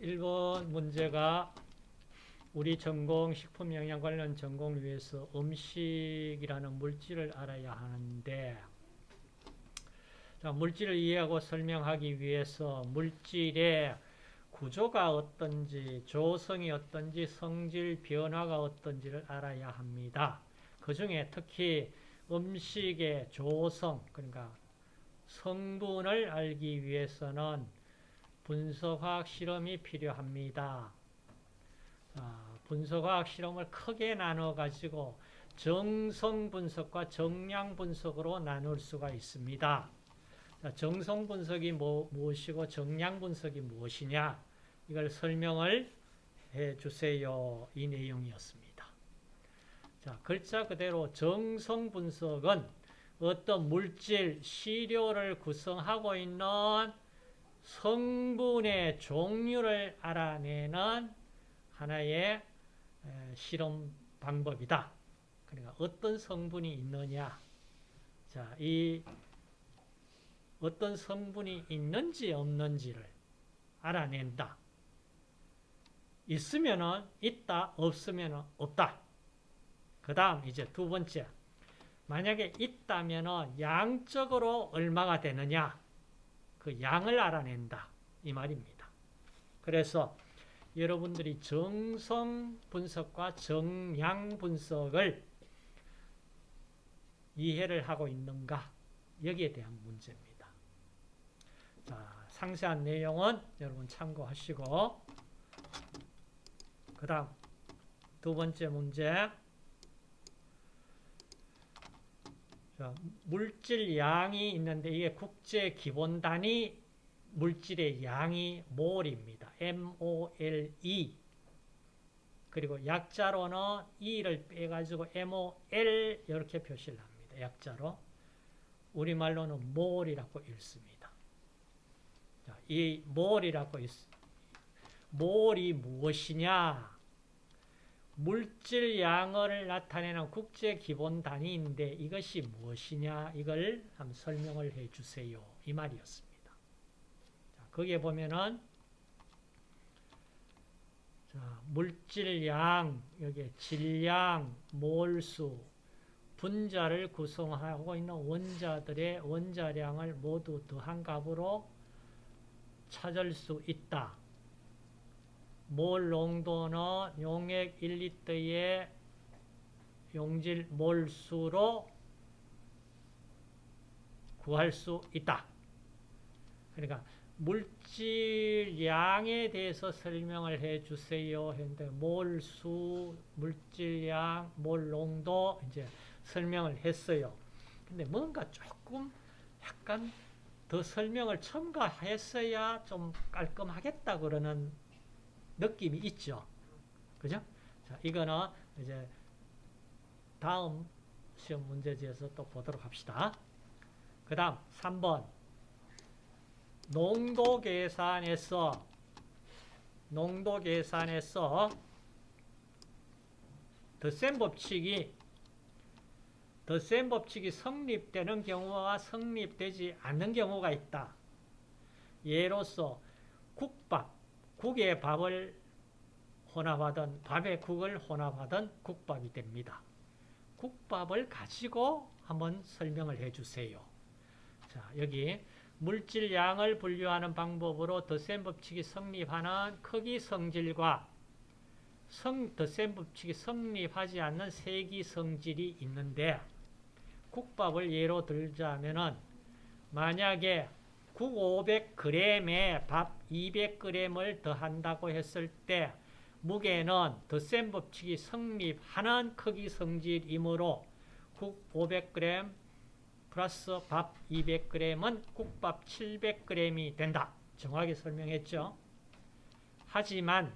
1번 문제가 우리 전공 식품영양 관련 전공을 위해서 음식이라는 물질을 알아야 하는데 자, 물질을 이해하고 설명하기 위해서 물질의 구조가 어떤지, 조성이 어떤지, 성질 변화가 어떤지를 알아야 합니다. 그 중에 특히 음식의 조성, 그러니까 성분을 알기 위해서는 분석화학 실험이 필요합니다. 분석화학 실험을 크게 나눠 가지고 정성 분석과 정량 분석으로 나눌 수가 있습니다. 정성 분석이 뭐, 무엇이고 정량 분석이 무엇이냐 이걸 설명을 해 주세요. 이 내용이었습니다. 자, 글자 그대로 정성 분석은 어떤 물질, 시료를 구성하고 있는 성분의 종류를 알아내는 하나의 실험 방법이다. 그러니까 어떤 성분이 있느냐. 자, 이 어떤 성분이 있는지 없는지를 알아낸다. 있으면은 있다, 없으면은 없다. 그 다음 이제 두 번째. 만약에 있다면은 양적으로 얼마가 되느냐. 그 양을 알아낸다. 이 말입니다. 그래서 여러분들이 정성 분석과 정량 분석을 이해를 하고 있는가? 여기에 대한 문제입니다. 자, 상세한 내용은 여러분 참고하시고 그 다음 두 번째 문제 자, 물질 양이 있는데 이게 국제 기본 단위 물질의 양이 몰입니다. MOLE 그리고 약자로는 E를 빼가지고 MOL 이렇게 표시를 합니다. 약자로 우리말로는 몰이라고 읽습니다. 자, 이 몰이라고 있, 몰이 무엇이냐 물질 양을 나타내는 국제 기본 단위인데 이것이 무엇이냐 이걸 한번 설명을 해 주세요. 이 말이었습니다. 자, 거기에 보면은 자, 물질 양, 여기 질량, 몰수, 분자를 구성하고 있는 원자들의 원자량을 모두 더한 값으로 찾을 수 있다. 몰 농도는 용액 1리터의 용질 몰수로 구할 수 있다. 그러니까 물질량에 대해서 설명을 해 주세요. 했는데 몰수, 물질량, 몰농도 이제 설명을 했어요. 근데 뭔가 조금 약간 더 설명을 첨가했어야 좀 깔끔하겠다 그러는 느낌이 있죠. 그죠? 자, 이거는 이제 다음 시험 문제지에서 또 보도록 합시다. 그 다음 3번 농도 계산에서 농도 계산에서 덧셈 법칙이 덧셈 법칙이 성립되는 경우와 성립되지 않는 경우가 있다. 예로서 국밥 국에 밥을 혼합하든 밥에 국을 혼합하든 국밥이 됩니다. 국밥을 가지고 한번 설명을 해 주세요. 자, 여기 물질 양을 분류하는 방법으로 덧셈 법칙이 성립하는 크기 성질과 성, 덧셈 법칙이 성립하지 않는 세기 성질이 있는데 국밥을 예로 들자면은 만약에 국 500g에 밥 200g을 더한다고 했을 때 무게는 덧셈 법칙이 성립하는 크기 성질이므로 국 500g 플러스 밥 200g은 국밥 700g이 된다. 정확히 설명했죠. 하지만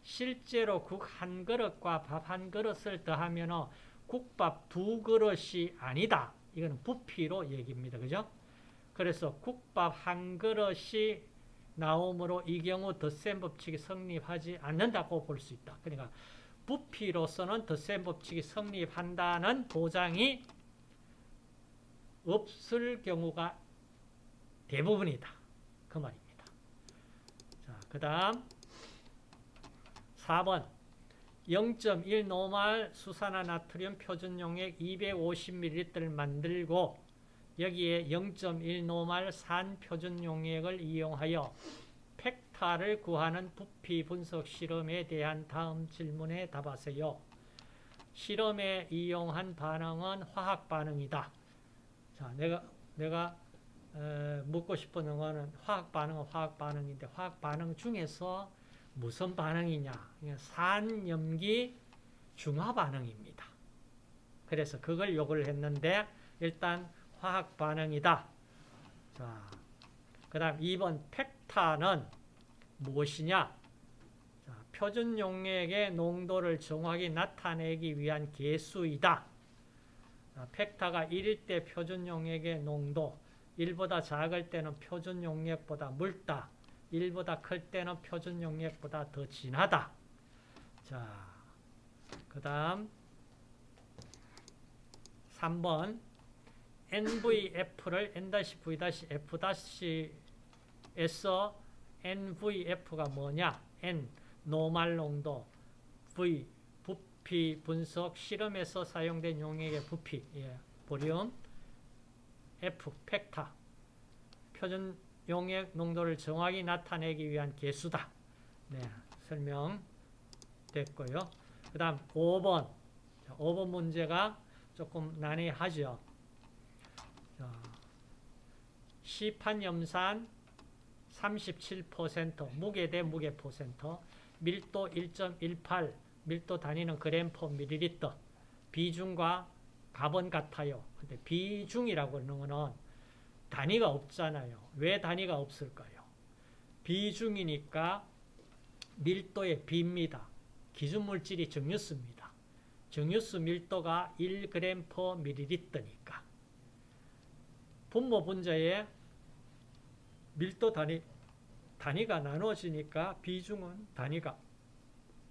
실제로 국 한 그릇과 밥 한 그릇을 더하면 국밥 두 그릇이 아니다. 이건 부피로 얘기입니다. 그죠? 그래서 국밥 한 그릇이 나오므로 이 경우 덧셈 법칙이 성립하지 않는다고 볼 수 있다. 그러니까 부피로서는 덧셈 법칙이 성립한다는 보장이 없을 경우가 대부분이다. 그 말입니다. 자, 그 다음 4번 0.1 노말 수산화 나트륨 표준 용액 250ml를 만들고 여기에 0.1 노말 산 표준 용액을 이용하여 팩타를 구하는 부피 분석 실험에 대한 다음 질문에 답하세요. 실험에 이용한 반응은 화학 반응이다. 자, 내가 내가 어, 묻고 싶은 거는 화학 반응은 화학 반응인데 화학 반응 중에서 무슨 반응이냐? 산 염기 중화 반응입니다. 그래서 그걸 요구를 했는데 일단 화학 반응이다. 자, 그 다음 2번 팩타는 무엇이냐? 자, 표준 용액의 농도를 정확히 나타내기 위한 계수이다. 자, 팩타가 1일 때 표준 용액의 농도 1보다 작을 때는 표준 용액보다 묽다. 1보다 클 때는 표준 용액보다 더 진하다. 자, 그 다음 3번 NVF를 N-V-F-S에서 NVF가 뭐냐? N, 노말 농도, V, 부피 분석 실험에서 사용된 용액의 부피, 예, 보륨, F, 팩타, 표준 용액 농도를 정확히 나타내기 위한 개수다. 네, 설명됐고요. 그 다음 5번. 5번 문제가 조금 난해하죠. 시판 염산 37%, 무게 대 무게 퍼센트, 밀도 1.18, 밀도 단위는 그램 퍼 밀리리터, 비중과 값은 같아요. 근데 비중이라고 하는 거는 단위가 없잖아요. 왜 단위가 없을까요? 비중이니까 밀도의 비입니다. 기준 물질이 정유수입니다. 정유수 밀도가 1g per ml니까. 분모 분자의 밀도 단위, 단위가 나눠지니까 비중은 단위가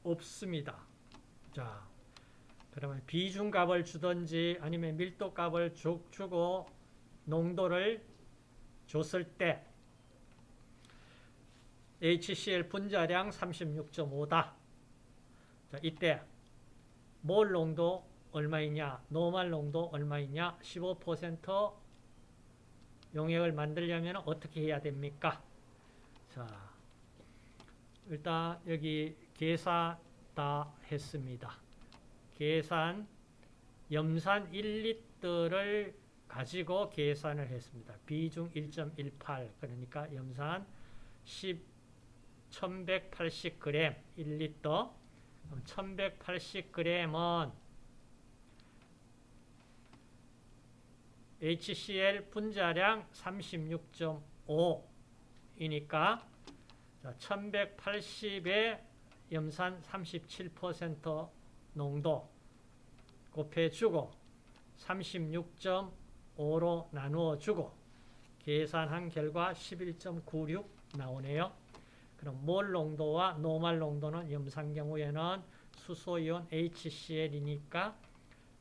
없습니다. 자, 그러면 비중값을 주든지 아니면 밀도값을 주고 농도를 줬을 때 HCl 분자량 36.5다. 자, 이때 몰 농도 얼마이냐, 노말 농도 얼마이냐, 15% 용액을 만들려면 어떻게 해야 됩니까? 자, 일단 여기 계산 다 했습니다. 계산 염산 1리터를 가지고 계산을 했습니다. 비중 1.18 그러니까 염산 10 1180g 1리터 1180g은 HCl 분자량 36.5이니까 1180에 염산 37% 농도 곱해주고 36.5로 나누어주고 계산한 결과 11.96 나오네요. 그럼 몰 농도와 노말 농도는 염산 경우에는 수소이온 HCl이니까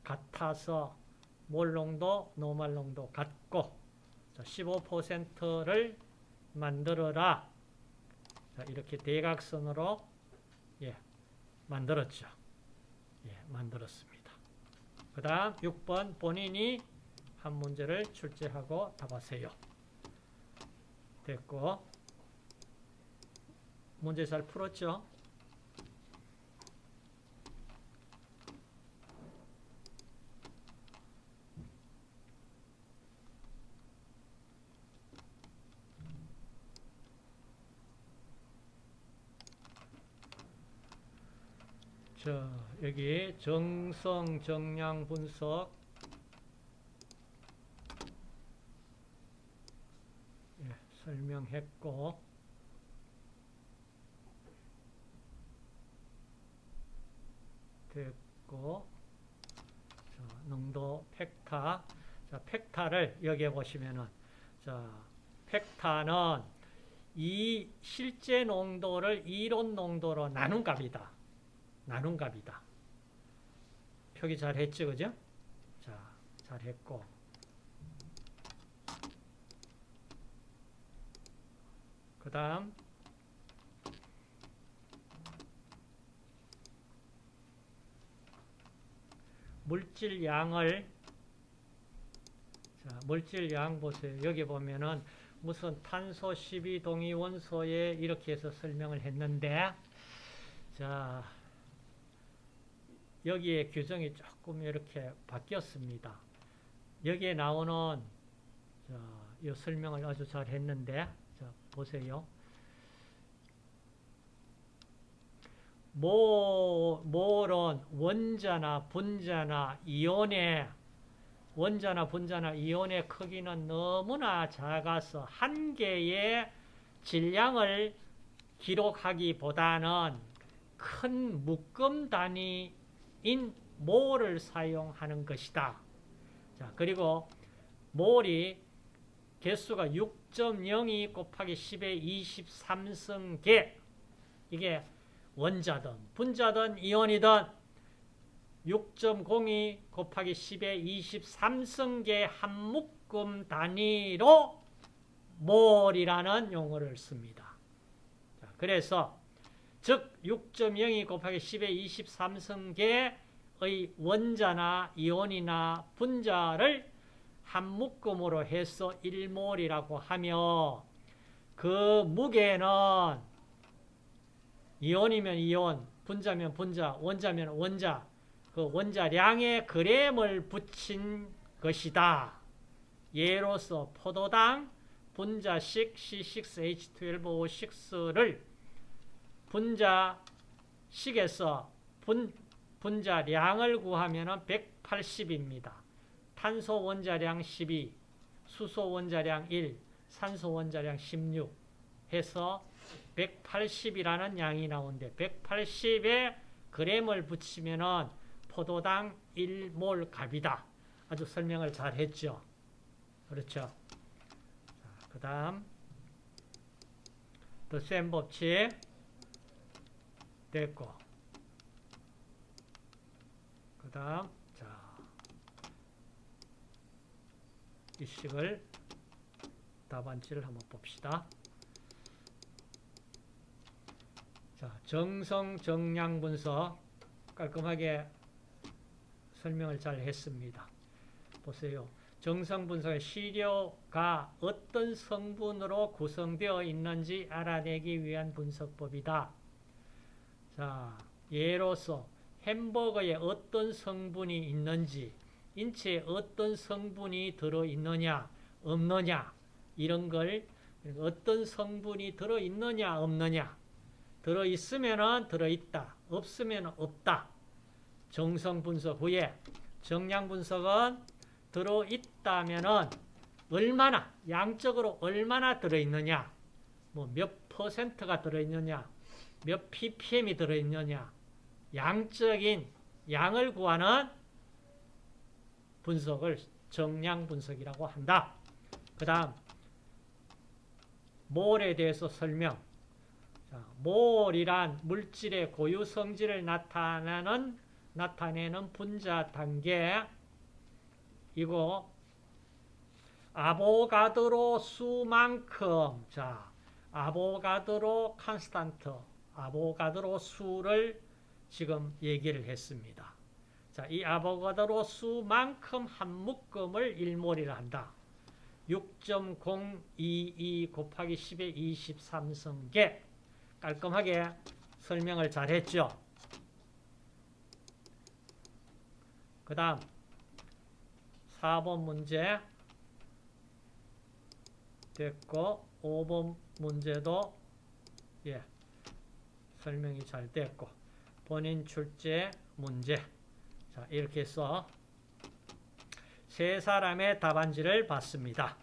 같아서 몰 농도, 노말 농도 같고 15%를 만들어라. 자, 이렇게 대각선으로 예, 만들었죠. 예, 만들었습니다. 그 다음 6번 본인이 한 문제를 출제하고 답하세요. 됐고 문제 잘 풀었죠? 자, 여기 정성 정량 분석 예, 설명했고 됐고 자, 농도 팩타 자, 팩타를 여기에 보시면은 자, 팩타는 이 실제 농도를 이론 농도로 나눈 값이다. 나눈 값이다. 표기 잘 했죠, 그죠? 자, 잘 했고. 그 다음, 물질 양을, 자, 물질 양 보세요. 여기 보면은 무슨 탄소 12동위 원소에 이렇게 해서 설명을 했는데, 자, 여기에 규정이 조금 이렇게 바뀌었습니다. 여기에 나오는 자, 이 설명을 아주 잘 했는데 자, 보세요. 모, 몰은 원자나 분자나 이온의 원자나 분자나 이온의 크기는 너무나 작아서 한 개의 질량을 기록하기보다는 큰 묶음 단위 인 몰을 사용하는 것이다. 자, 그리고 몰이 개수가 6.02 곱하기 10의 23승계 이게 원자든 분자든 이온이든 6.02 곱하기 10의 23승계 한 묶음 단위로 몰이라는 용어를 씁니다. 자, 그래서 즉 6.02 곱하기 10의 23승계의 원자나 이온이나 분자를 한 묶음으로 해서 1몰이라고 하며 그 무게는 이온이면 이온, 분자면 분자, 원자면 원자, 그 원자량의 그램을 붙인 것이다. 예로서 포도당 분자식 C6H12O6를 분자식에서 분, 분자량을 구하면 180입니다. 탄소 원자량 12, 수소 원자량 1, 산소 원자량 16 해서 180이라는 양이 나오는데 180에 그램을 붙이면은 포도당 1몰 값이다. 아주 설명을 잘 했죠. 그렇죠. 그 다음 더센 법칙 됐고 그 다음 자 이식을 답안지를 한번 봅시다. 자, 정성 정량 분석 깔끔하게 설명을 잘 했습니다. 보세요. 정성 분석의 시료가 어떤 성분으로 구성되어 있는지 알아내기 위한 분석법이다. 자, 예로서 햄버거에 어떤 성분이 있는지, 인체에 어떤 성분이 들어있느냐, 없느냐, 이런 걸 어떤 성분이 들어있느냐, 없느냐, 들어있으면 들어있다, 없으면 없다. 정성 분석 후에 정량 분석은 들어있다면 얼마나, 양적으로 얼마나 들어있느냐, 뭐 몇 퍼센트가 들어있느냐, 몇 ppm이 들어있느냐, 양적인 양을 구하는 분석을 정량 분석이라고 한다. 그 다음 몰에 대해서 설명. 자, 몰이란 물질의 고유 성질을 나타내는 나타내는 분자 단계. 이고 아보가드로 수만큼. 자 아보가드로 constant 아보가드로 수를 지금 얘기를 했습니다. 자, 이 아보가드로 수만큼 한 묶음을 1몰이라 한다. 6.022 곱하기 10의 23승계 깔끔하게 설명을 잘 했죠. 그 다음 4번 문제 됐고 5번 문제도 예 설명이 잘 됐고 본인 출제 문제 자 이렇게 해서 세 사람의 답안지를 봤습니다.